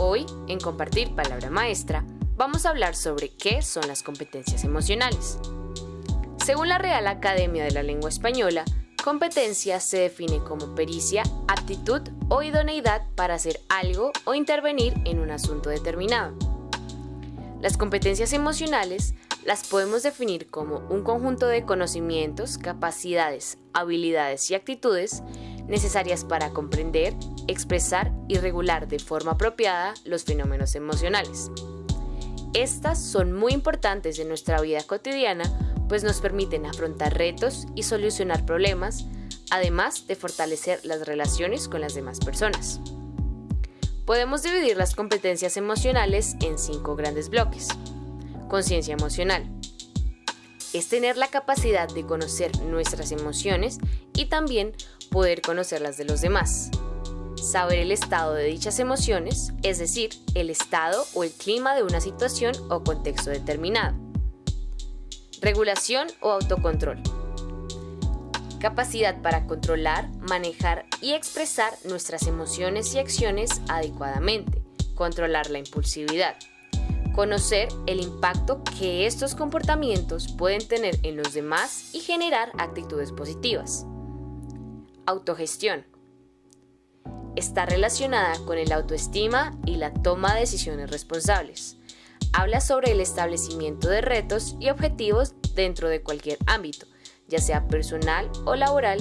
Hoy, en Compartir Palabra Maestra, vamos a hablar sobre qué son las competencias emocionales. Según la Real Academia de la Lengua Española, competencia se define como pericia, aptitud o idoneidad para hacer algo o intervenir en un asunto determinado. Las competencias emocionales las podemos definir como un conjunto de conocimientos, capacidades, habilidades y actitudes necesarias para comprender, expresar y regular de forma apropiada los fenómenos emocionales. Estas son muy importantes en nuestra vida cotidiana pues nos permiten afrontar retos y solucionar problemas, además de fortalecer las relaciones con las demás personas. Podemos dividir las competencias emocionales en cinco grandes bloques. Conciencia emocional. Es tener la capacidad de conocer nuestras emociones y también poder conocerlas de los demás. Saber el estado de dichas emociones, es decir, el estado o el clima de una situación o contexto determinado. Regulación o autocontrol. Capacidad para controlar, manejar y expresar nuestras emociones y acciones adecuadamente. Controlar la impulsividad. Conocer el impacto que estos comportamientos pueden tener en los demás y generar actitudes positivas. Autogestión. Está relacionada con el autoestima y la toma de decisiones responsables habla sobre el establecimiento de retos y objetivos dentro de cualquier ámbito, ya sea personal o laboral,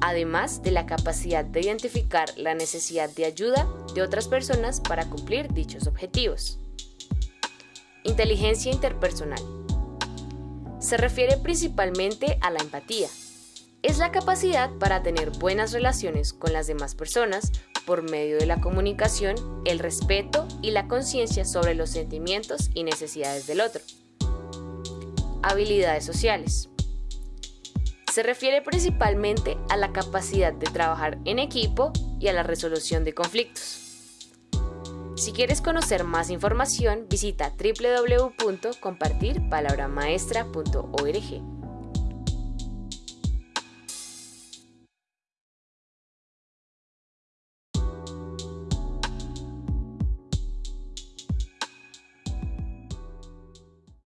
además de la capacidad de identificar la necesidad de ayuda de otras personas para cumplir dichos objetivos. Inteligencia interpersonal. Se refiere principalmente a la empatía. Es la capacidad para tener buenas relaciones con las demás personas por medio de la comunicación, el respeto y la conciencia sobre los sentimientos y necesidades del otro. Habilidades sociales. Se refiere principalmente a la capacidad de trabajar en equipo y a la resolución de conflictos. Si quieres conocer más información, visita www.compartirpalabramaestra.org.